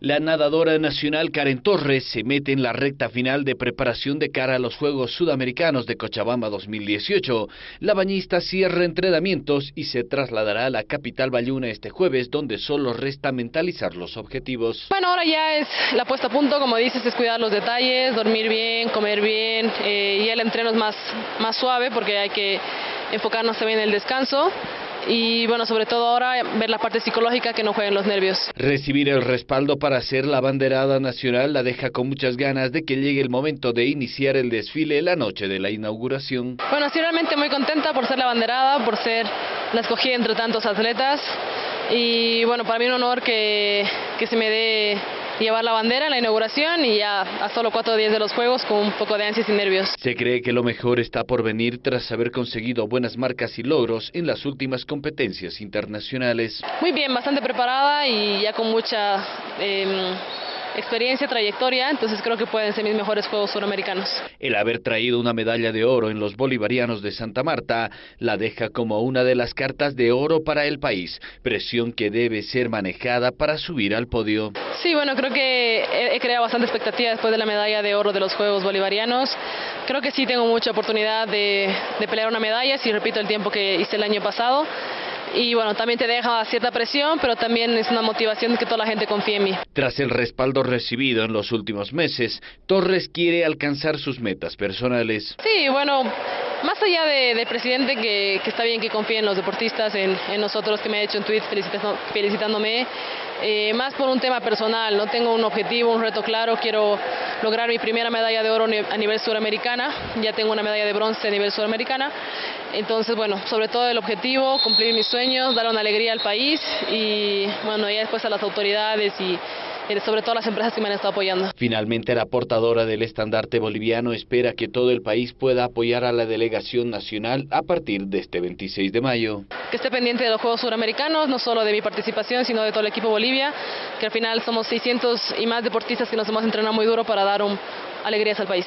La nadadora nacional Karen Torres se mete en la recta final de preparación de cara a los Juegos Sudamericanos de Cochabamba 2018. La bañista cierra entrenamientos y se trasladará a la capital bayuna este jueves, donde solo resta mentalizar los objetivos. Bueno, ahora ya es la puesta a punto, como dices, es cuidar los detalles, dormir bien, comer bien, eh, y el entreno es más, más suave porque hay que enfocarnos también en el descanso y bueno, sobre todo ahora ver la parte psicológica que no jueguen los nervios. Recibir el respaldo para ser la banderada nacional la deja con muchas ganas de que llegue el momento de iniciar el desfile la noche de la inauguración. Bueno, estoy realmente muy contenta por ser la banderada, por ser la escogida entre tantos atletas y bueno, para mí un honor que, que se me dé llevar la bandera en la inauguración y ya a solo cuatro días de los Juegos con un poco de ansias y nervios. Se cree que lo mejor está por venir tras haber conseguido buenas marcas y logros en las últimas competencias internacionales. Muy bien, bastante preparada y ya con mucha... Eh, experiencia, trayectoria, entonces creo que pueden ser mis mejores Juegos Suramericanos. El haber traído una medalla de oro en los bolivarianos de Santa Marta la deja como una de las cartas de oro para el país, presión que debe ser manejada para subir al podio. Sí, bueno, creo que he, creado bastante expectativa después de la medalla de oro de los Juegos Bolivarianos. Creo que sí tengo mucha oportunidad de, de pelear una medalla, si repito el tiempo que hice el año pasado y bueno, también te deja cierta presión, pero también es una motivación que toda la gente confíe en mí. Tras el respaldo recibido en los últimos meses, Torres quiere alcanzar sus metas personales. Sí, bueno, más allá de, presidente, que, está bien que confíe en los deportistas, en, nosotros, que me ha hecho un tweet felicitándome, eh, más por un tema personal, no tengo un objetivo, un reto claro, quiero lograr mi primera medalla de oro a nivel suramericana, ya tengo una medalla de bronce a nivel suramericana, entonces bueno, sobre todo el objetivo, cumplir mis sueños, dar una alegría al país y bueno, ya después a las autoridades y sobre todo las empresas que me han estado apoyando. Finalmente, la portadora del estandarte boliviano espera que todo el país pueda apoyar a la delegación nacional a partir de este 26 de mayo. Que esté pendiente de los Juegos Suramericanos, no solo de mi participación, sino de todo el equipo Bolivia, que al final somos 600 y más deportistas que nos hemos entrenado muy duro para dar un, alegrías al país.